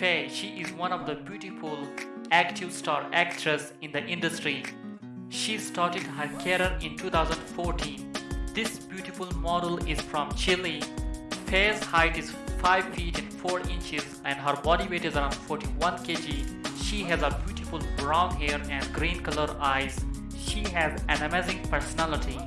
Faye, she is one of the beautiful active star actress in the industry. She started her career in 2014. This beautiful model is from Chile. Faye's height is 5 feet and 4 inches and her body weight is around 41 kg. She has a beautiful brown hair and green color eyes. She has an amazing personality.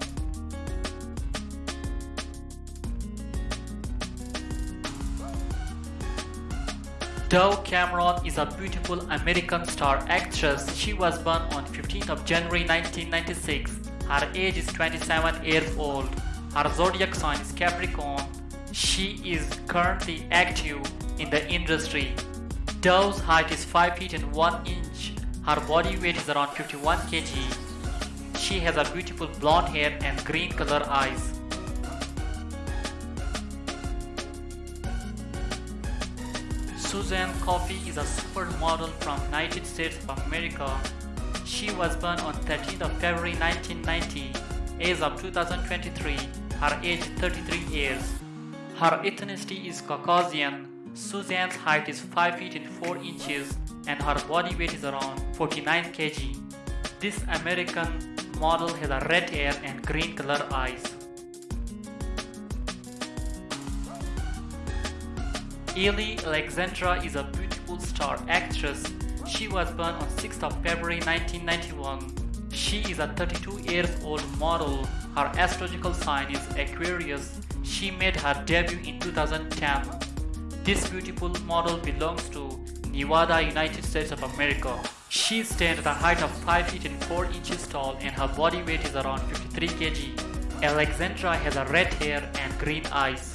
Dove Cameron is a beautiful American star actress. She was born on 15th of January 1996. Her age is 27 years old. Her zodiac sign is Capricorn. She is currently active in the industry. Dove's height is 5 feet and 1 inch. Her body weight is around 51 kg. She has a beautiful blonde hair and green color eyes. Suzanne Coffey is a supermodel from United States of America. She was born on 13th of February 1990, age of 2023, her age 33 years. Her ethnicity is Caucasian. Suzanne's height is 5 feet and 4 inches and her body weight is around 49 kg. This American model has a red hair and green color eyes. Ellie Alexandra is a beautiful star actress. She was born on 6th of February 1991. She is a 32 years old model. Her astrological sign is Aquarius. She made her debut in 2010. This beautiful model belongs to Nevada, United States of America. She stands at a height of 5 feet and 4 inches tall and her body weight is around 53 kg. Alexandra has a red hair and green eyes.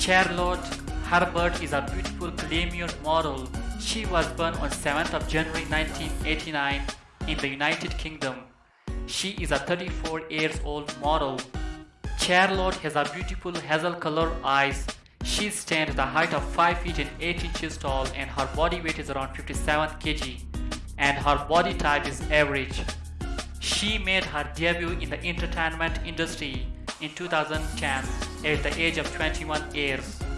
Charlotte Herbert is a beautiful glamour model. She was born on 7th of January 1989 in the United Kingdom. She is a 34 years old model. Charlotte has a beautiful hazel color eyes. She stands the height of 5 feet and 8 inches tall and her body weight is around 57 kg and her body type is average. She made her debut in the entertainment industry in 2010 at the age of 21 years.